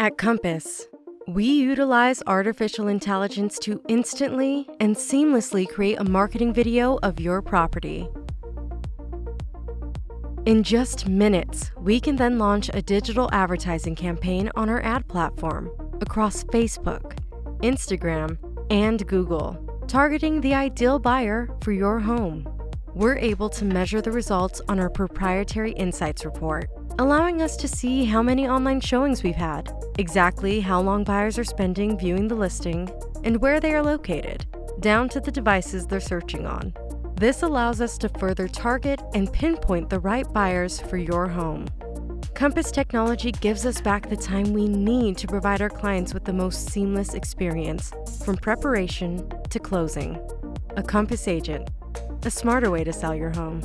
At Compass, we utilize artificial intelligence to instantly and seamlessly create a marketing video of your property. In just minutes, we can then launch a digital advertising campaign on our ad platform across Facebook, Instagram, and Google, targeting the ideal buyer for your home. We're able to measure the results on our proprietary insights report allowing us to see how many online showings we've had, exactly how long buyers are spending viewing the listing, and where they are located, down to the devices they're searching on. This allows us to further target and pinpoint the right buyers for your home. Compass technology gives us back the time we need to provide our clients with the most seamless experience, from preparation to closing. A Compass agent, a smarter way to sell your home.